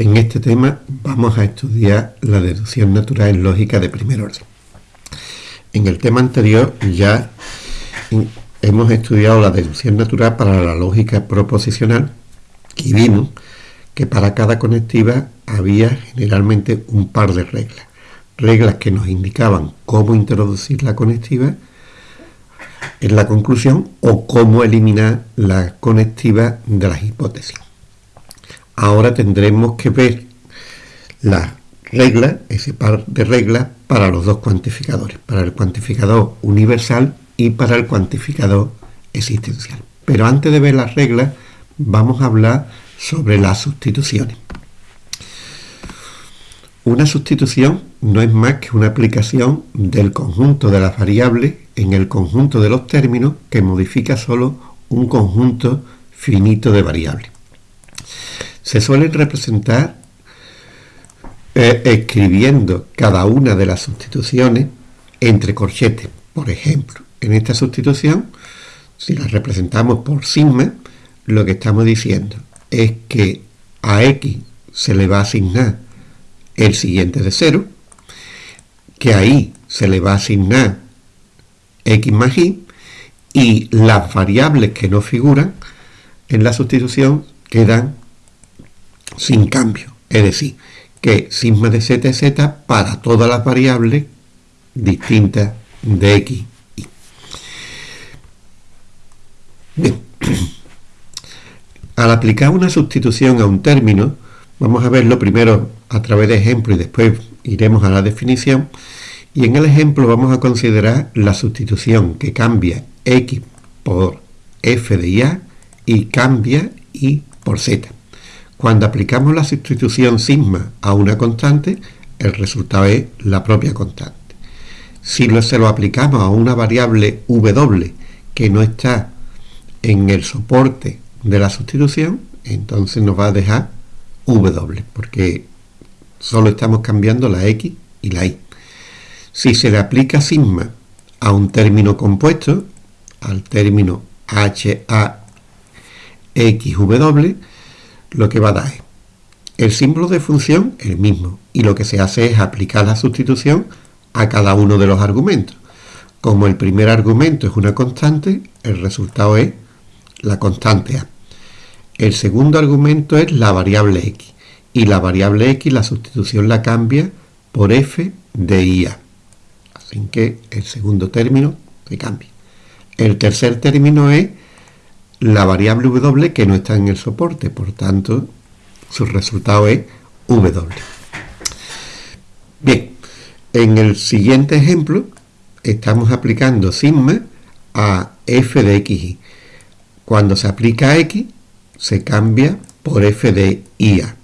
En este tema vamos a estudiar la deducción natural en lógica de primer orden. En el tema anterior ya hemos estudiado la deducción natural para la lógica proposicional y vimos que para cada conectiva había generalmente un par de reglas. Reglas que nos indicaban cómo introducir la conectiva en la conclusión o cómo eliminar la conectiva de las hipótesis. Ahora tendremos que ver las reglas, ese par de reglas, para los dos cuantificadores, para el cuantificador universal y para el cuantificador existencial. Pero antes de ver las reglas, vamos a hablar sobre las sustituciones. Una sustitución no es más que una aplicación del conjunto de las variables en el conjunto de los términos que modifica solo un conjunto finito de variables se suelen representar eh, escribiendo cada una de las sustituciones entre corchetes. Por ejemplo, en esta sustitución, si la representamos por sigma, lo que estamos diciendo es que a x se le va a asignar el siguiente de 0, que a y se le va a asignar x más y, y las variables que no figuran en la sustitución quedan sin cambio. Es decir, que sigma de z es z para todas las variables distintas de x. Y. Bien. Al aplicar una sustitución a un término, vamos a verlo primero a través de ejemplo y después iremos a la definición. Y en el ejemplo vamos a considerar la sustitución que cambia x por f de y y cambia y por z. Cuando aplicamos la sustitución sigma a una constante, el resultado es la propia constante. Si se lo aplicamos a una variable w que no está en el soporte de la sustitución, entonces nos va a dejar w, porque solo estamos cambiando la x y la y. Si se le aplica sigma a un término compuesto, al término h, a, x, w, lo que va a dar es el símbolo de función el mismo y lo que se hace es aplicar la sustitución a cada uno de los argumentos. Como el primer argumento es una constante, el resultado es la constante a. El segundo argumento es la variable x y la variable x la sustitución la cambia por f de ia. Así que el segundo término se cambia. El tercer término es la variable w que no está en el soporte, por tanto, su resultado es w. Bien, en el siguiente ejemplo estamos aplicando sigma a f de xy. Cuando se aplica a x, se cambia por f de ia.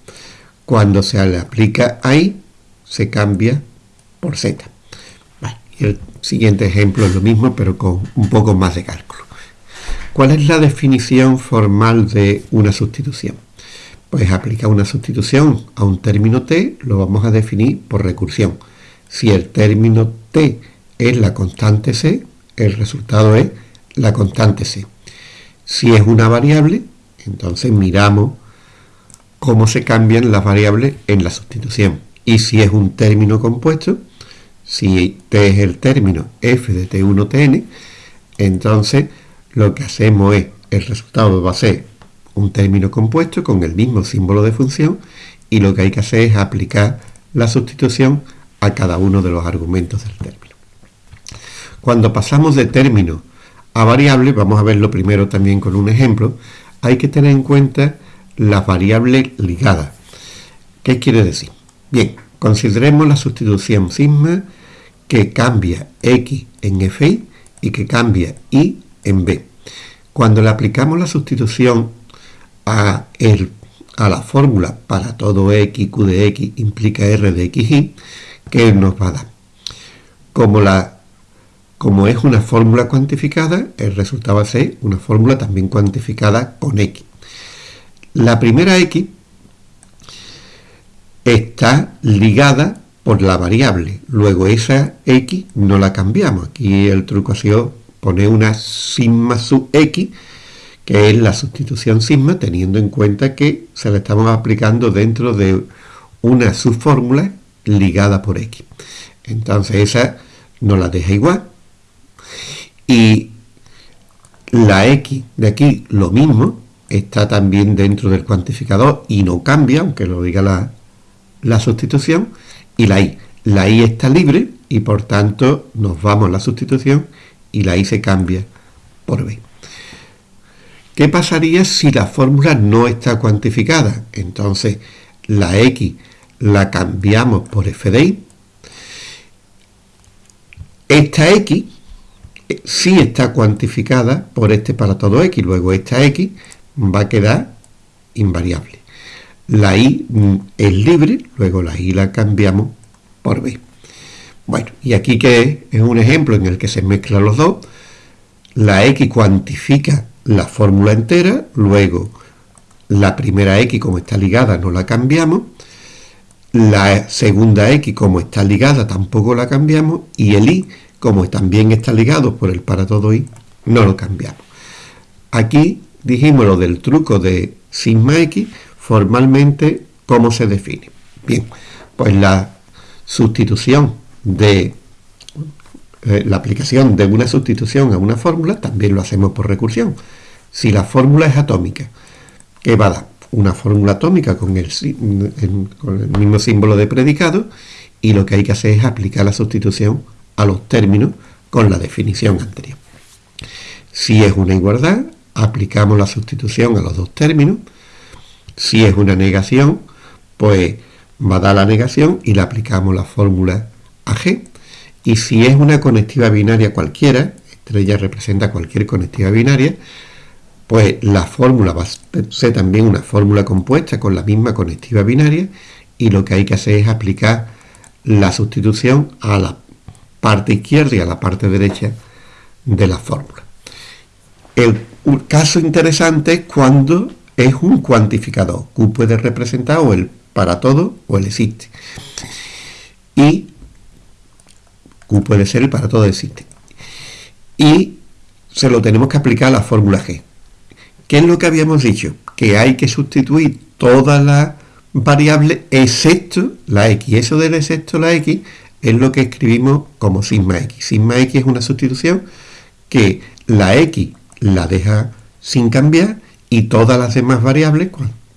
Cuando se le aplica a y, se cambia por z. y el siguiente ejemplo es lo mismo, pero con un poco más de cálculo. ¿Cuál es la definición formal de una sustitución? Pues aplicar una sustitución a un término t lo vamos a definir por recursión. Si el término t es la constante c, el resultado es la constante c. Si es una variable, entonces miramos cómo se cambian las variables en la sustitución. Y si es un término compuesto, si t es el término f de t1tn, entonces lo que hacemos es, el resultado va a ser un término compuesto con el mismo símbolo de función y lo que hay que hacer es aplicar la sustitución a cada uno de los argumentos del término. Cuando pasamos de término a variable, vamos a verlo primero también con un ejemplo, hay que tener en cuenta las variables ligadas. ¿Qué quiere decir? Bien, consideremos la sustitución sigma que cambia x en fi y que cambia y en B. Cuando le aplicamos la sustitución a, la fórmula para todo x, q de x implica r de x, y, ¿qué nos va a dar? Como, como es una fórmula cuantificada, el resultado va a ser una fórmula también cuantificada con x. La primera x está ligada por la variable. Luego esa x no la cambiamos. Aquí el truco ha sido poner una sigma sub x que es la sustitución sigma, teniendo en cuenta que se la estamos aplicando dentro de una subfórmula ligada por x. Entonces esa nos la deja igual. Y la x de aquí, lo mismo, está también dentro del cuantificador y no cambia, aunque lo diga la, la sustitución. Y la y. La y está libre y por tanto nos vamos a la sustitución y la y se cambia por b. ¿Qué pasaría si la fórmula no está cuantificada? Entonces la x la cambiamos por f de y. Esta x eh, sí está cuantificada por este para todo x, luego esta x va a quedar invariable. La i mm, es libre, luego la i la cambiamos por b. Bueno, y aquí que es un ejemplo en el que se mezclan los dos, la x cuantifica la fórmula entera, luego la primera x como está ligada no la cambiamos, la segunda x como está ligada tampoco la cambiamos y el i como también está ligado por el para todo i no lo cambiamos. Aquí dijimos lo del truco de sigma x, formalmente cómo se define. Bien, pues la sustitución de eh, la aplicación de una sustitución a una fórmula también lo hacemos por recursión. Si la fórmula es atómica, ¿qué va a dar? Una fórmula atómica con el, con el mismo símbolo de predicado y lo que hay que hacer es aplicar la sustitución a los términos con la definición anterior. Si es una igualdad, aplicamos la sustitución a los dos términos. Si es una negación, pues va a dar la negación y le aplicamos la fórmula AG. Y si es una conectiva binaria cualquiera, estrella representa cualquier conectiva binaria, pues la fórmula va a ser también una fórmula compuesta con la misma conectiva binaria y lo que hay que hacer es aplicar la sustitución a la parte izquierda y a la parte derecha de la fórmula. El caso interesante es cuando es un cuantificador. Q puede representar o el para todo o el existe. Y Q puede ser el para todo existe. Y se lo tenemos que aplicar a la fórmula G. ¿Qué es lo que habíamos dicho? Que hay que sustituir todas las variables excepto la x. Eso del excepto la x es lo que escribimos como sigma x. Sigma x es una sustitución que la x la deja sin cambiar y todas las demás variables,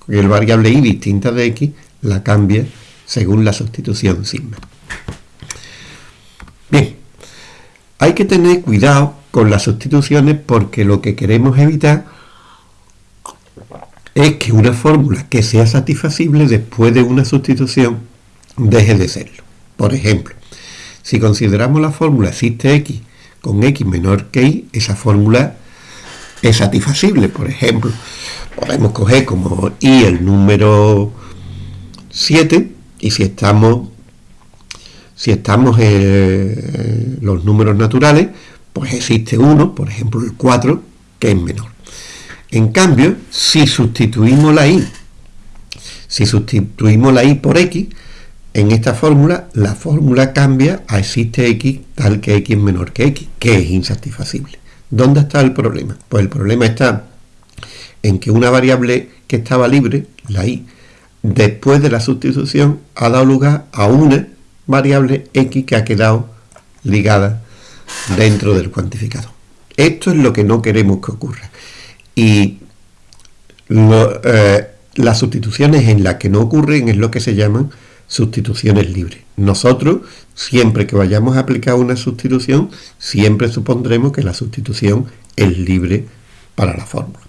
el variable y distinta de x, la cambia según la sustitución sigma. Hay que tener cuidado con las sustituciones porque lo que queremos evitar es que una fórmula que sea satisfacible después de una sustitución deje de serlo. Por ejemplo, si consideramos la fórmula existe x con x menor que y, esa fórmula es satisfacible. Por ejemplo, podemos coger como y el número 7 y si estamos si estamos en los números naturales, pues existe uno, por ejemplo el 4, que es menor. En cambio, si sustituimos la y, si sustituimos la y por x, en esta fórmula, la fórmula cambia a existe x tal que x es menor que x, que es insatisfacible. ¿Dónde está el problema? Pues el problema está en que una variable que estaba libre, la i, después de la sustitución ha dado lugar a una variable x que ha quedado ligada dentro del cuantificador. Esto es lo que no queremos que ocurra. Y eh, las sustituciones en las que no ocurren es lo que se llaman sustituciones libres. Nosotros, siempre que vayamos a aplicar una sustitución, siempre supondremos que la sustitución es libre para la fórmula.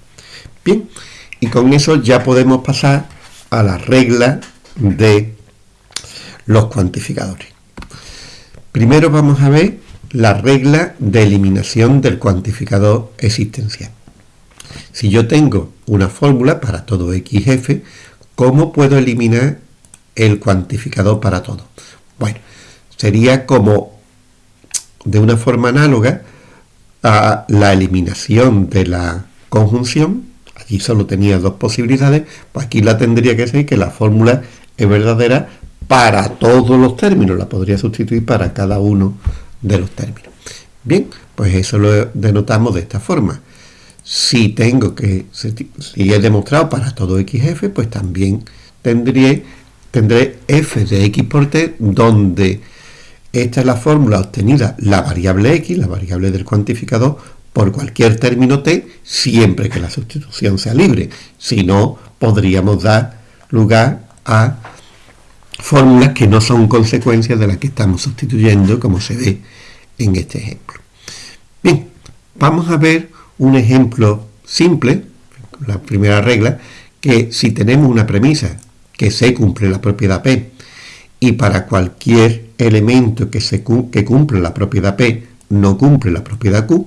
Bien, y con eso ya podemos pasar a la regla de los cuantificadores. Primero vamos a ver la regla de eliminación del cuantificador existencial. Si yo tengo una fórmula para todo xf, ¿cómo puedo eliminar el cuantificador para todo. Bueno, sería como de una forma análoga a la eliminación de la conjunción, allí solo tenía dos posibilidades, pues aquí la tendría que ser que la fórmula es verdadera para todos los términos, la podría sustituir para cada uno de los términos. Bien, pues eso lo denotamos de esta forma. si tengo que, si he demostrado para todo xf, pues también tendré, tendré f de x por t, donde esta es la fórmula obtenida, la variable x, la variable del cuantificador, por cualquier término t, siempre que la sustitución sea libre. Si no, podríamos dar lugar a fórmulas que no son consecuencias de las que estamos sustituyendo, como se ve en este ejemplo. Bien, vamos a ver un ejemplo simple, la primera regla, que si tenemos una premisa que se cumple la propiedad P y para cualquier elemento que, se, que cumple la propiedad P no cumple la propiedad Q,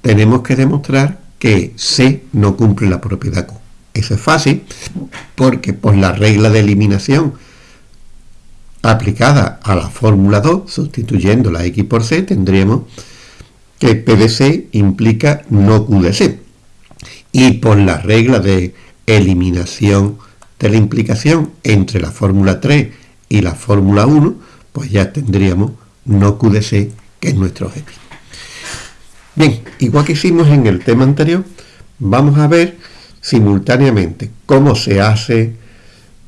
tenemos que demostrar que C no cumple la propiedad Q. Eso es fácil porque por la regla de eliminación aplicada a la fórmula 2, sustituyendo la x por c, tendríamos que P de C implica no Q de C. Y por la regla de eliminación de la implicación entre la fórmula 3 y la fórmula 1, pues ya tendríamos no Q de C, que es nuestro objetivo. Bien, igual que hicimos en el tema anterior, vamos a ver simultáneamente cómo se hace,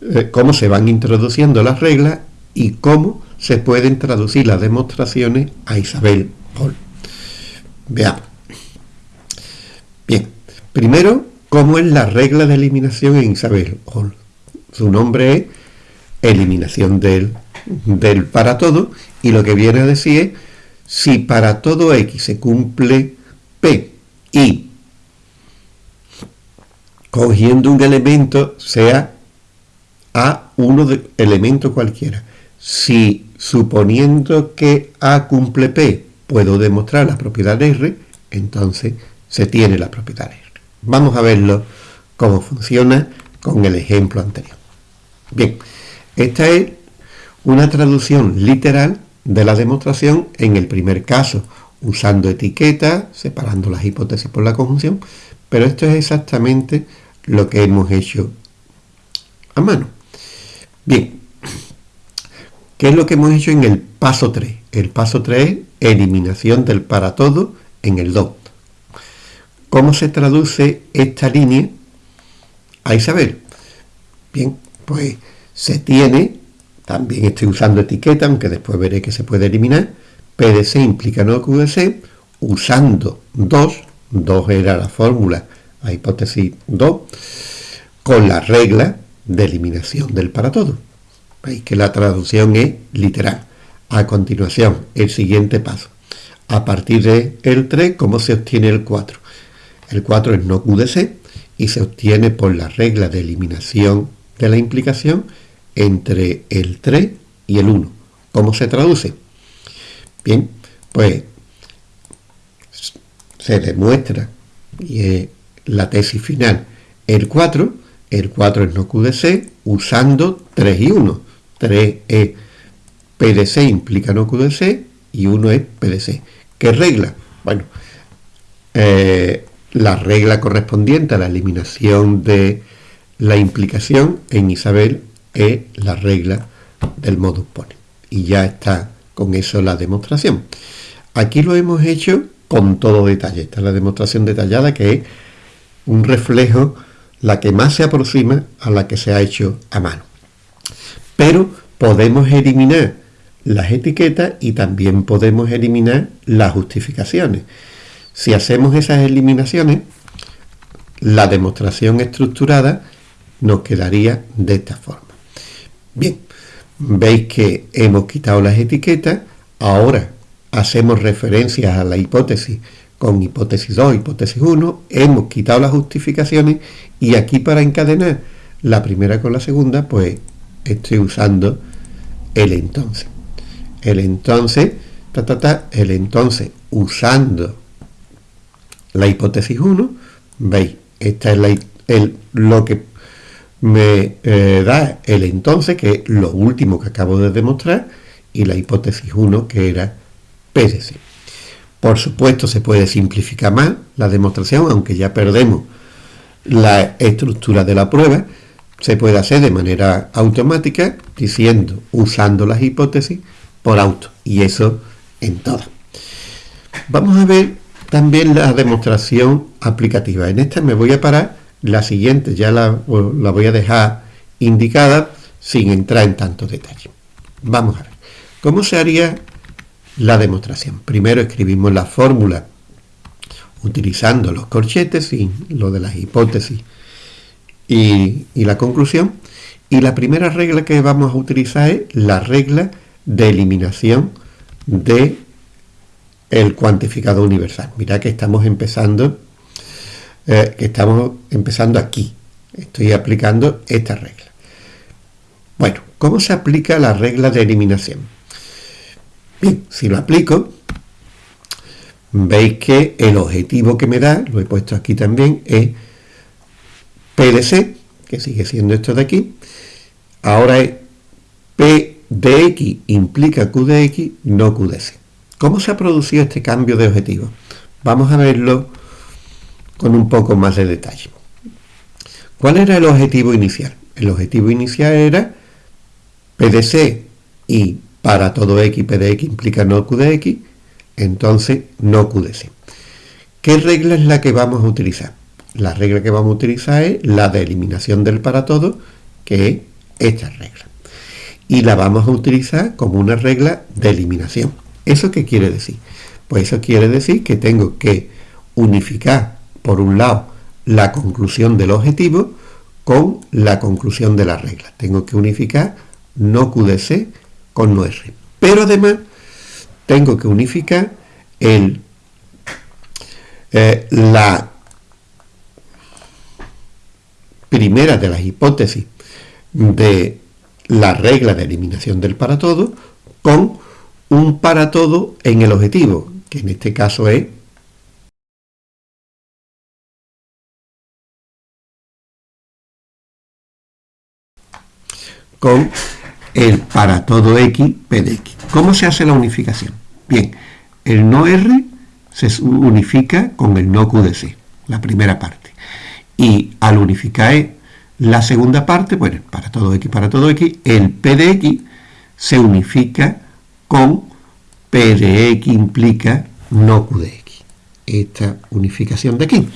eh, cómo se van introduciendo las reglas y cómo se pueden traducir las demostraciones a Isabel Hall. Veamos. Bien, primero, ¿cómo es la regla de eliminación en Isabel Hall? Su nombre es eliminación del, del para todo y lo que viene a decir es si para todo x se cumple p y cogiendo un elemento sea a uno de elemento cualquiera si suponiendo que A cumple P, puedo demostrar la propiedad de R, entonces se tiene la propiedad de R. Vamos a verlo cómo funciona con el ejemplo anterior. Bien, esta es una traducción literal de la demostración en el primer caso, usando etiquetas, separando las hipótesis por la conjunción, pero esto es exactamente lo que hemos hecho a mano. Bien, ¿Qué es lo que hemos hecho en el paso 3? El paso 3 es eliminación del para todo en el 2. ¿Cómo se traduce esta línea a Isabel? Bien, pues se tiene, también estoy usando etiqueta, aunque después veré que se puede eliminar, PDC implica no QDC, usando 2, 2 era la fórmula, la hipótesis 2, con la regla de eliminación del para todo. Veis que la traducción es literal. A continuación, el siguiente paso. A partir del el 3, ¿cómo se obtiene el 4? El 4 es no QDC y se obtiene por la regla de eliminación de la implicación entre el 3 y el 1. ¿Cómo se traduce? Bien, pues se demuestra, y es la tesis final, el 4, el 4 es no QDC usando 3 y 1. 3 es PDC implica no QDC y 1 es PDC. ¿Qué regla? Bueno, eh, la regla correspondiente a la eliminación de la implicación en Isabel es la regla del modus pone. Y ya está con eso la demostración. Aquí lo hemos hecho con todo detalle. Esta es la demostración detallada que es un reflejo, la que más se aproxima a la que se ha hecho a mano pero podemos eliminar las etiquetas y también podemos eliminar las justificaciones. Si hacemos esas eliminaciones, la demostración estructurada nos quedaría de esta forma. Bien, veis que hemos quitado las etiquetas, ahora hacemos referencias a la hipótesis con hipótesis 2, hipótesis 1, hemos quitado las justificaciones y aquí para encadenar la primera con la segunda, pues estoy usando el entonces. El entonces, ta, ta, ta, el entonces usando la hipótesis 1, veis, esta es la, el, lo que me eh, da el entonces, que es lo último que acabo de demostrar, y la hipótesis 1, que era PDC. Por supuesto, se puede simplificar más la demostración, aunque ya perdemos la estructura de la prueba, se puede hacer de manera automática diciendo, usando las hipótesis por auto. Y eso en todas. Vamos a ver también la demostración aplicativa. En esta me voy a parar, la siguiente ya la, voy a dejar indicada sin entrar en tantos detalles. Vamos a ver. ¿Cómo se haría la demostración? Primero escribimos la fórmula utilizando los corchetes y lo de las hipótesis y, la conclusión. Y la primera regla que vamos a utilizar es la regla de eliminación de el cuantificado universal. Mira que estamos empezando, eh, que estamos empezando aquí. Estoy aplicando esta regla. Bueno, ¿cómo se aplica la regla de eliminación? Bien, si lo aplico, veis que el objetivo que me da, lo he puesto aquí también, es PDC, que sigue siendo esto de aquí, ahora es P de X implica Q de X, no Q de C. ¿Cómo se ha producido este cambio de objetivo? Vamos a verlo con un poco más de detalle. ¿Cuál era el objetivo inicial? El objetivo inicial era PDC y para todo X, P implica no Q de X, entonces no Q. ¿Qué regla es la que vamos a utilizar? La regla que vamos a utilizar es la de eliminación del para todo, que es esta regla. Y la vamos a utilizar como una regla de eliminación. ¿Eso qué quiere decir? Pues eso quiere decir que tengo que unificar, por un lado, la conclusión del objetivo con la conclusión de la regla. Tengo que unificar no QDC con no R. Pero además, tengo que unificar el, eh, la primera de las hipótesis de la regla de eliminación del para todo con un para todo en el objetivo, que en este caso es con el para todo x p de x. ¿Cómo se hace la unificación? Bien, el no r se unifica con el no q de c, la primera parte. Y al unificar la segunda parte, bueno, para todo x, para todo x, el p de x se unifica con p de x implica no q de x. Esta unificación de aquí.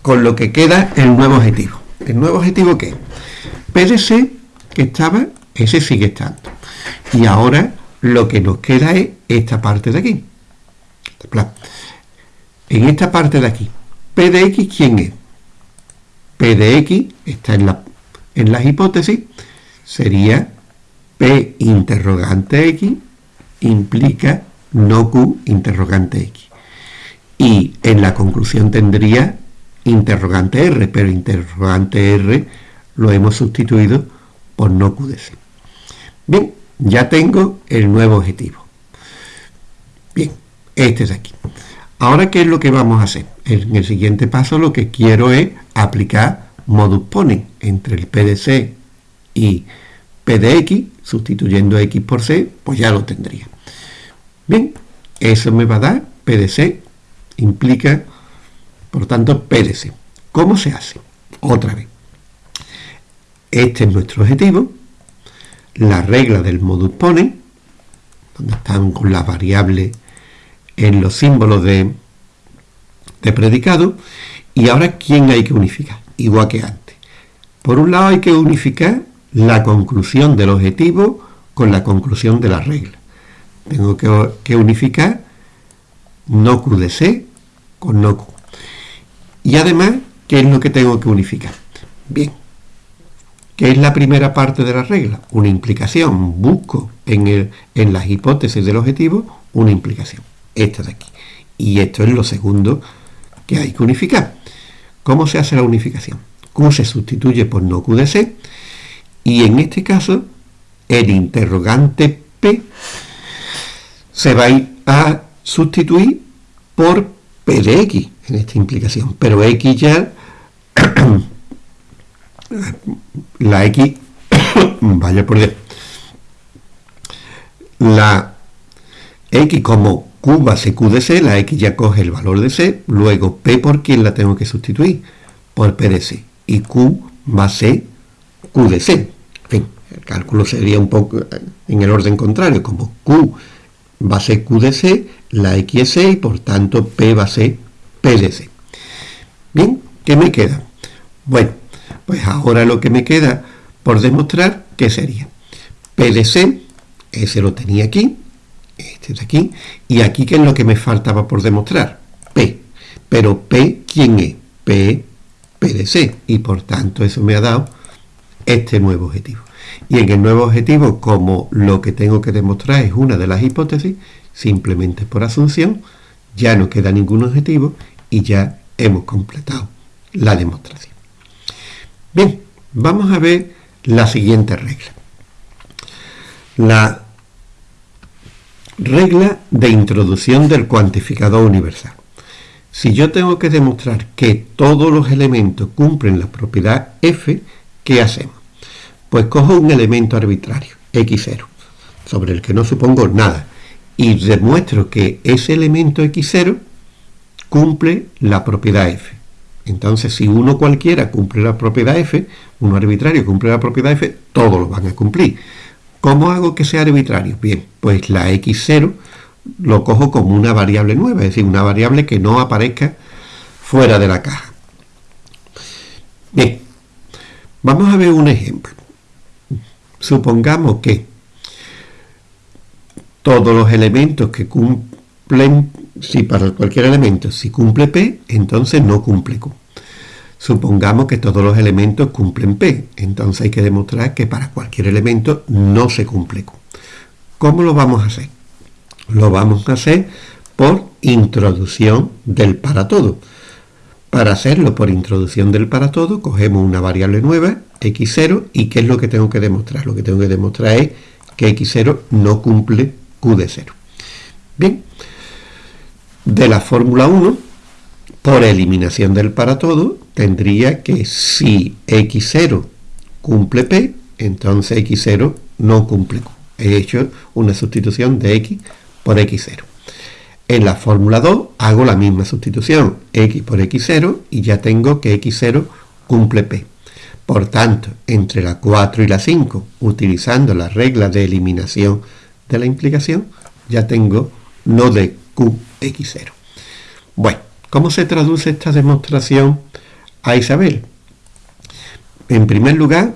Con lo que queda el nuevo objetivo. ¿El nuevo objetivo qué? P de C, que estaba, ese sigue estando. Y ahora lo que nos queda es esta parte de aquí. En esta parte de aquí, P de X, ¿quién es? P de X está en, la, las hipótesis, sería P interrogante X implica no Q interrogante X. Y en la conclusión tendría interrogante R, pero interrogante R lo hemos sustituido por no Q de C. Bien, ya tengo el nuevo objetivo. Bien, este es aquí. Ahora, ¿qué es lo que vamos a hacer? En el siguiente paso lo que quiero es aplicar modus ponens entre el PDC y PDX, sustituyendo X por C, pues ya lo tendría. Bien, eso me va a dar PDC, implica, por tanto, PDC. ¿Cómo se hace? Otra vez. Este es nuestro objetivo, la regla del modus ponens, donde están con las variables en los símbolos de, de predicado. Y ahora, ¿quién hay que unificar? Igual que antes. Por un lado hay que unificar la conclusión del objetivo con la conclusión de la regla. Tengo que, unificar no Q de C con no Q. Y además, ¿qué es lo que tengo que unificar? Bien, ¿qué es la primera parte de la regla? Una implicación. Busco en, el, en las hipótesis del objetivo una implicación esta de aquí. Y esto es lo segundo que hay que unificar. ¿Cómo se hace la unificación? Q se sustituye por no Q de C y en este caso el interrogante P se va a sustituir por P de X en esta implicación, pero X ya la X vaya por Dios la X como Q va a ser Q C, la X ya coge el valor de C, luego P por quién la tengo que sustituir, por P C, y Q va a ser Q C. En fin, el cálculo sería un poco en el orden contrario, como Q va a ser Q de C, la X es C y por tanto P va a ser P de C. Bien, ¿qué me queda? Bueno, pues ahora lo que me queda por demostrar, ¿qué sería? P de C, ese lo tenía aquí, este de aquí, y aquí ¿qué es lo que me faltaba por demostrar? P. Pero P, ¿quién es? P, P de C, y por tanto eso me ha dado este nuevo objetivo. Y en el nuevo objetivo, como lo que tengo que demostrar es una de las hipótesis, simplemente por asunción, ya no queda ningún objetivo y ya hemos completado la demostración. Bien, vamos a ver la siguiente regla. La regla de introducción del cuantificador universal. Si yo tengo que demostrar que todos los elementos cumplen la propiedad f, ¿qué hacemos? Pues cojo un elemento arbitrario, x0, sobre el que no supongo nada, y demuestro que ese elemento x0 cumple la propiedad f. Entonces, si uno cualquiera cumple la propiedad f, uno arbitrario cumple la propiedad f, todos lo van a cumplir. ¿Cómo hago que sea arbitrario? Bien, pues la x0 lo cojo como una variable nueva, es decir, una variable que no aparezca fuera de la caja. Bien, vamos a ver un ejemplo supongamos que todos los elementos que cumplen, si para cualquier elemento, si cumple P, entonces no cumple Q. Supongamos que todos los elementos cumplen P, entonces hay que demostrar que para cualquier elemento no se cumple Q. ¿Cómo lo vamos a hacer? Lo vamos a hacer por introducción del para todo. Para hacerlo por introducción del para todo, cogemos una variable nueva, x0, y ¿qué es lo que tengo que demostrar? Lo que tengo que demostrar es que x0 no cumple q de 0. Bien, de la fórmula 1, por eliminación del para todo, tendría que si x0 cumple p, entonces x0 no cumple q. He hecho una sustitución de x por x0. En la fórmula 2 hago la misma sustitución, x por x0, y ya tengo que x0 cumple p. Por tanto, entre la 4 y la 5, utilizando la regla de eliminación de la implicación, ya tengo no de qx0. Bueno, ¿cómo se traduce esta demostración a Isabel? En primer lugar,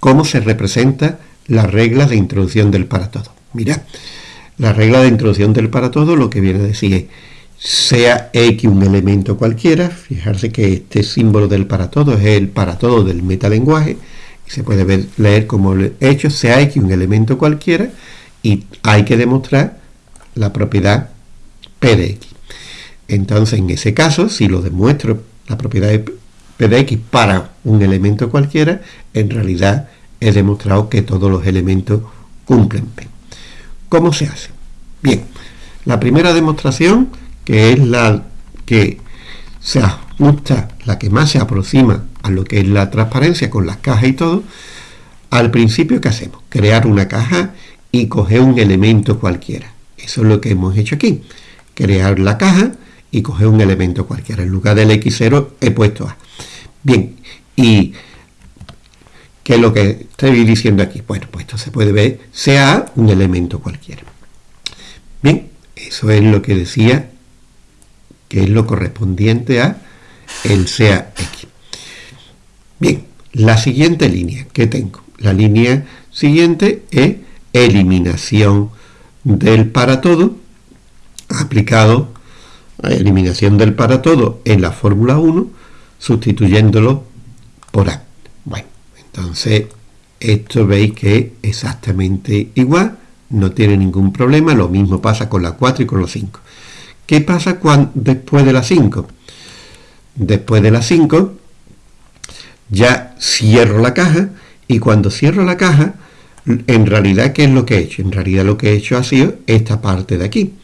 ¿cómo se representa la regla de introducción del para todo? Mira, la regla de introducción del para todo lo que viene a decir es, sea X un elemento cualquiera, fijarse que este símbolo del para todo es el para todo del metalenguaje, y se puede ver, leer como hecho, sea X un elemento cualquiera, y hay que demostrar la propiedad P de X. Entonces, en ese caso, si lo demuestro la propiedad de P de X para un elemento cualquiera, en realidad he demostrado que todos los elementos cumplen P. ¿Cómo se hace? Bien, la primera demostración, que es la que se ajusta, la que más se aproxima a lo que es la transparencia con las cajas y todo, al principio ¿qué hacemos? Crear una caja y coger un elemento cualquiera. Eso es lo que hemos hecho aquí. Crear la caja y coger un elemento cualquiera. En lugar del X0 he puesto A. Bien, y ¿Qué es lo que estoy diciendo aquí? Bueno, pues esto se puede ver, sea un elemento cualquiera. Bien, eso es lo que decía, que es lo correspondiente a el sea X. Bien, la siguiente línea que tengo, la línea siguiente es eliminación del para todo, aplicado eliminación del para todo en la fórmula 1, sustituyéndolo por A. Bueno, entonces, esto veis que es exactamente igual, no tiene ningún problema, lo mismo pasa con la 4 y con la 5. ¿Qué pasa cuando, después de la 5? Después de la 5, ya cierro la caja, y cuando cierro la caja, en realidad, ¿qué es lo que he hecho? En realidad lo que he hecho ha sido esta parte de aquí.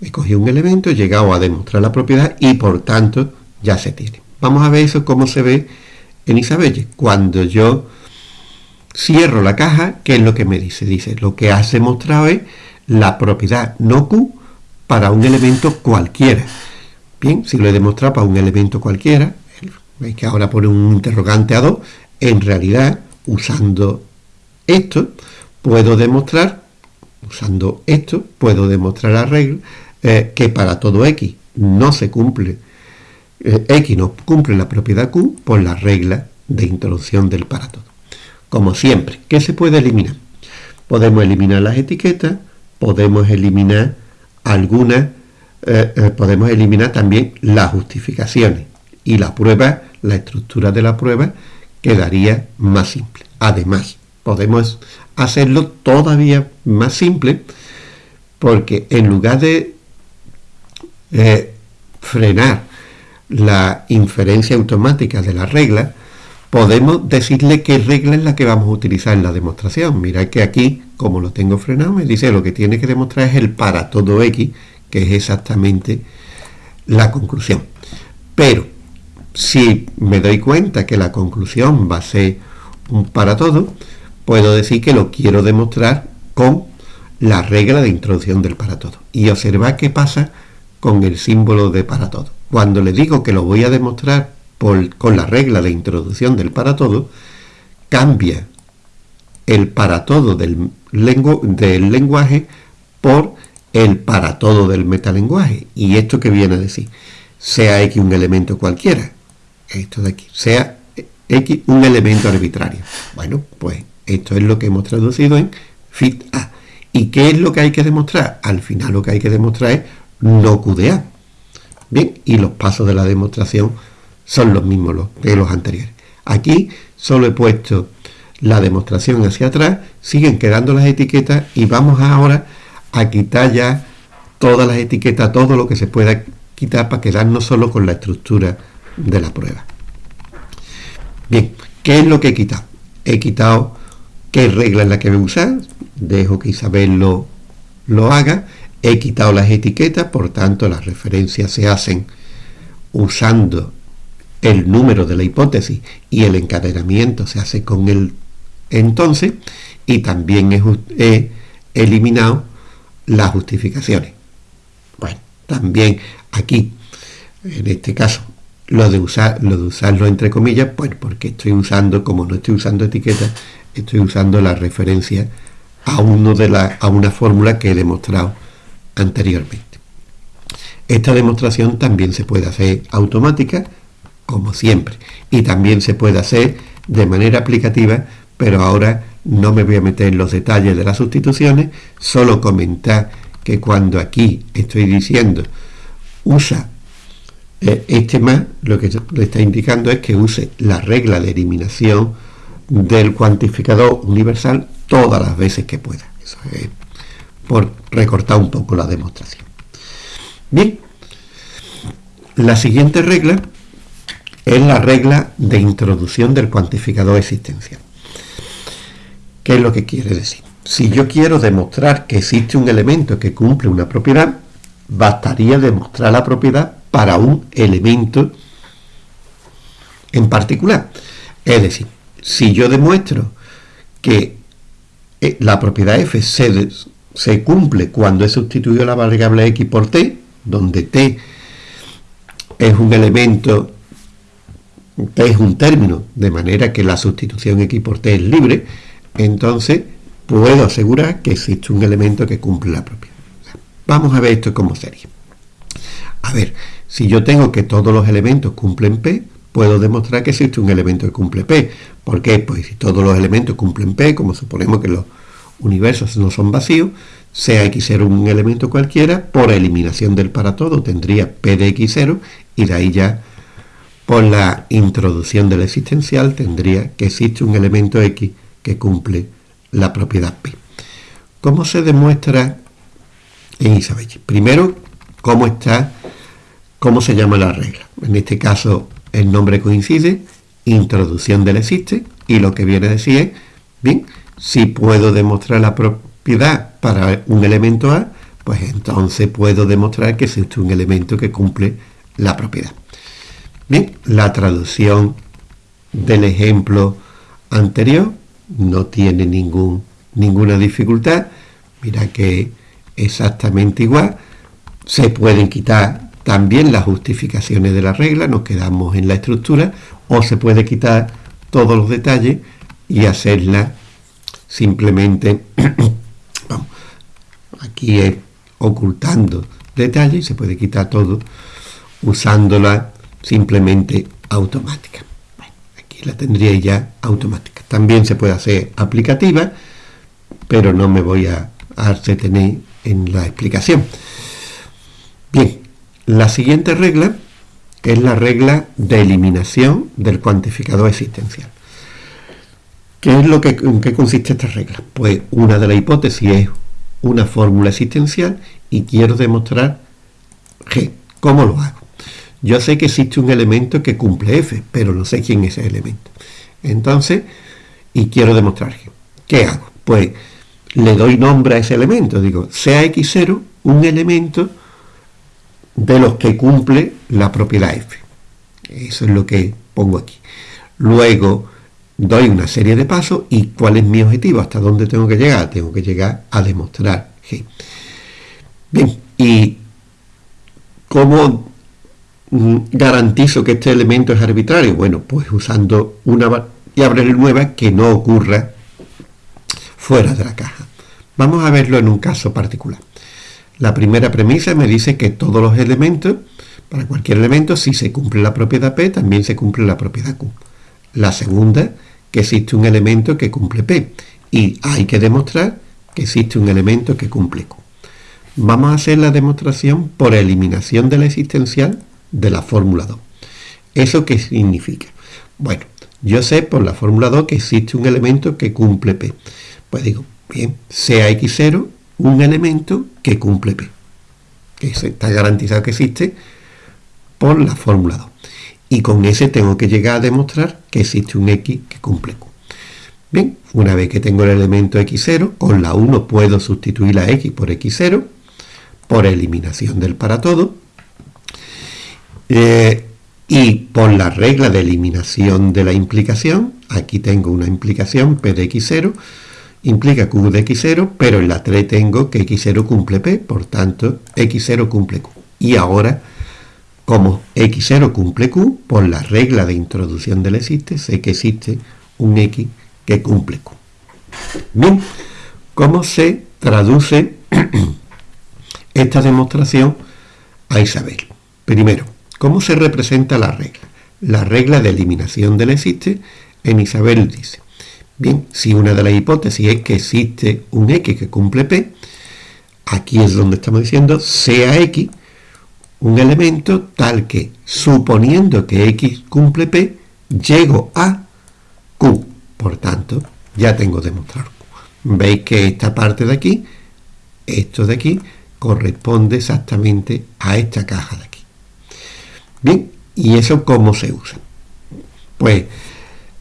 He cogido un elemento, he llegado a demostrar la propiedad y por tanto ya se tiene. Vamos a ver eso cómo se ve en Isabelle. Cuando yo cierro la caja, ¿qué es lo que me dice? Dice, lo que has demostrado es la propiedad no Q para un elemento cualquiera. Bien, si lo he demostrado para un elemento cualquiera, veis que ahora pone un interrogante a 2, en realidad, usando esto, puedo demostrar, usando esto puedo demostrar la regla eh, que para todo x no se cumple, eh, x no cumple la propiedad q por la regla de introducción del para todo. Como siempre, ¿qué se puede eliminar? Podemos eliminar las etiquetas, podemos eliminar algunas, eh, podemos eliminar también las justificaciones y la prueba, la estructura de la prueba quedaría más simple. Además, podemos hacerlo todavía más simple porque en lugar de frenar la inferencia automática de la regla, podemos decirle qué regla es la que vamos a utilizar en la demostración. Mirad que aquí, como lo tengo frenado, me dice lo que tiene que demostrar es el para todo x, que es exactamente la conclusión. Pero, si me doy cuenta que la conclusión va a ser un para todo, puedo decir que lo quiero demostrar con la regla de introducción del para todo. Y observad qué pasa con el símbolo de para todo. Cuando le digo que lo voy a demostrar con la regla de introducción del para todo, cambia el para todo del, del lenguaje por el para todo del metalenguaje. ¿Y esto que viene a decir? Sea X un elemento cualquiera, esto de aquí, sea X un elemento arbitrario. Bueno, pues esto es lo que hemos traducido en fit A. ¿Y qué es lo que hay que demostrar? Al final lo que hay que demostrar es no QDA. Bien, y los pasos de la demostración son los mismos que los anteriores. Aquí solo he puesto la demostración hacia atrás, siguen quedando las etiquetas y vamos ahora a quitar ya todas las etiquetas, todo lo que se pueda quitar para quedarnos solo con la estructura de la prueba. Bien, ¿qué es lo que he quitado? He quitado qué regla es la que voy a usar, dejo que Isabel lo, lo haga, he quitado las etiquetas, por tanto las referencias se hacen usando el número de la hipótesis y el encadenamiento se hace con el entonces y también he, eliminado las justificaciones. Bueno, también aquí, en este caso, lo de, usar, lo de usarlo entre comillas, pues porque estoy usando, como no estoy usando etiquetas, estoy usando la referencia a, uno de la, a una fórmula que he demostrado anteriormente. Esta demostración también se puede hacer automática, como siempre, y también se puede hacer de manera aplicativa, pero ahora no me voy a meter en los detalles de las sustituciones, solo comentar que cuando aquí estoy diciendo usa eh, este más, lo que le está indicando es que use la regla de eliminación del cuantificador universal todas las veces que pueda. Eso es por recortar un poco la demostración. Bien, la siguiente regla es la regla de introducción del cuantificador existencial. ¿Qué es lo que quiere decir? Si yo quiero demostrar que existe un elemento que cumple una propiedad, bastaría demostrar la propiedad para un elemento en particular. Es decir, si yo demuestro que eh, la propiedad f se, se cumple cuando he sustituido la variable x por t, donde t es un elemento, t es un término, de manera que la sustitución x por t es libre, entonces puedo asegurar que existe un elemento que cumple la propiedad. Vamos a ver esto como sería. A ver, si yo tengo que todos los elementos cumplen P, puedo demostrar que existe un elemento que cumple P. ¿Por qué? Pues si todos los elementos cumplen P, como suponemos que los universos no son vacíos, sea x0 un elemento cualquiera, por eliminación del para todo tendría p de x0 y de ahí ya por la introducción del existencial tendría que existe un elemento x que cumple la propiedad p. ¿Cómo se demuestra en Isabel? Primero, ¿cómo está, cómo se llama la regla? En este caso el nombre coincide, introducción del existe y lo que viene a decir es, bien, si puedo demostrar la propiedad para un elemento A, pues entonces puedo demostrar que existe un elemento que cumple la propiedad. Bien, la traducción del ejemplo anterior no tiene ninguna dificultad. Mira que exactamente igual. Se pueden quitar también las justificaciones de la regla, nos quedamos en la estructura, o se puede quitar todos los detalles y hacerla simplemente aquí es ocultando detalle y se puede quitar todo usándola simplemente automática. aquí la tendría ya automática. También se puede hacer aplicativa, pero no me voy a, a tener en la explicación. Bien, la siguiente regla es la regla de eliminación del cuantificador existencial. ¿Qué es lo que, ¿En qué consiste esta regla? Pues una de las hipótesis es una fórmula existencial y quiero demostrar G. ¿Cómo lo hago? Yo sé que existe un elemento que cumple F, pero no sé quién es ese elemento. Entonces, y quiero demostrar G. ¿Qué hago? Pues le doy nombre a ese elemento. Digo, sea X0 un elemento de los que cumple la propiedad F. Eso es lo que pongo aquí. Luego doy una serie de pasos y cuál es mi objetivo, hasta dónde tengo que llegar. Tengo que llegar a demostrar G. Bien, y ¿cómo mm, garantizo que este elemento es arbitrario? Bueno, pues usando una variable nueva que no ocurra fuera de la caja. Vamos a verlo en un caso particular. La primera premisa me dice que todos los elementos, para cualquier elemento, si se cumple la propiedad P, también se cumple la propiedad Q. La segunda, que existe un elemento que cumple P. Y hay que demostrar que existe un elemento que cumple Q. Vamos a hacer la demostración por eliminación de la existencial de la fórmula 2. ¿Eso qué significa? Bueno, yo sé por la fórmula 2 que existe un elemento que cumple P. Pues digo, bien, sea X0 un elemento que cumple P. Que está garantizado que existe por la fórmula 2. Y con ese tengo que llegar a demostrar que existe un X que cumple Q. Bien, una vez que tengo el elemento X0, con la 1 puedo sustituir la X por X0, por eliminación del para todo. Eh, y por la regla de eliminación de la implicación, aquí tengo una implicación P de X0, implica Q de X0, pero en la 3 tengo que X0 cumple P, por tanto X0 cumple Q. Y ahora, como X0 cumple Q, por la regla de introducción del existe, sé que existe un X que cumple Q. Bien, ¿cómo se traduce esta demostración a Isabel? Primero, ¿cómo se representa la regla? La regla de eliminación del existe en Isabel dice, Bien, si una de las hipótesis es que existe un X que cumple P, aquí es donde estamos diciendo sea X un elemento tal que, suponiendo que X cumple P, llego a Q. Por tanto, ya tengo demostrado. Veis que esta parte de aquí, esto de aquí, corresponde exactamente a esta caja de aquí. Bien, ¿y eso cómo se usa? Pues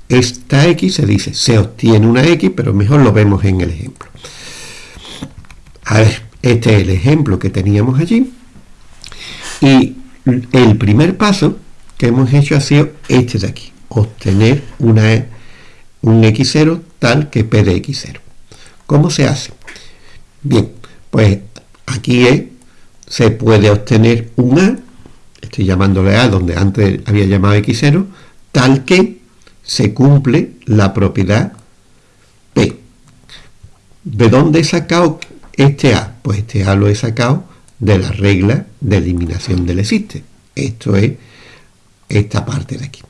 esta x se dice, se obtiene una x, pero mejor lo vemos en el ejemplo. A ver, este es el ejemplo que teníamos allí. Y el primer paso que hemos hecho ha sido este de aquí, obtener una, un x0 tal que p de x0. ¿Cómo se hace? Bien, pues aquí se puede obtener un a, estoy llamándole a donde antes había llamado x0, tal que se cumple la propiedad P. ¿De dónde he sacado este A? Pues este A lo he sacado de la regla de eliminación del existe. Esto es esta parte de aquí.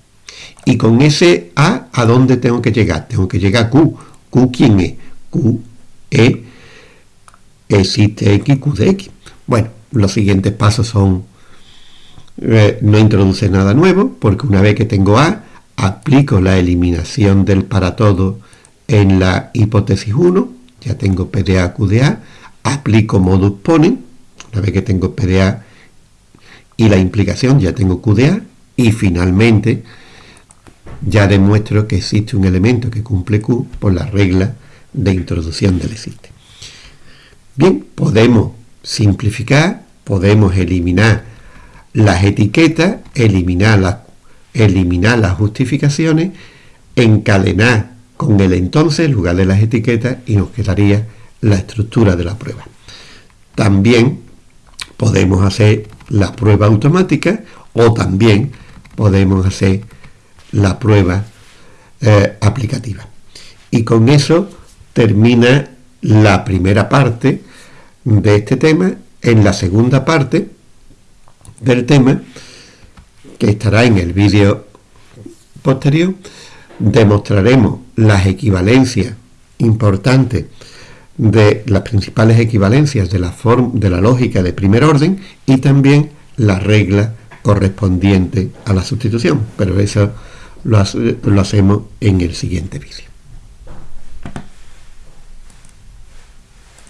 Y con ese A, ¿a dónde tengo que llegar? Tengo que llegar a Q. ¿Q quién es? Q es existe X, Q de X. Bueno, los siguientes pasos son, eh, no introduce nada nuevo, porque una vez que tengo A, aplico la eliminación del para todo en la hipótesis 1, ya tengo PDA, QDA, aplico modus ponens, una vez que tengo PDA y la implicación, ya tengo QDA, y finalmente ya demuestro que existe un elemento que cumple Q por la regla de introducción del existe. Bien, podemos simplificar, podemos eliminar las etiquetas, eliminar las eliminar las justificaciones, encadenar con el entonces en lugar de las etiquetas y nos quedaría la estructura de la prueba. También podemos hacer la prueba automática o también podemos hacer la prueba eh, aplicativa. Y con eso termina la primera parte de este tema, en la segunda parte del tema, que estará en el vídeo posterior, demostraremos las equivalencias importantes de las principales equivalencias de la, de la lógica de primer orden y también la regla correspondiente a la sustitución, pero eso lo, lo hacemos en el siguiente vídeo.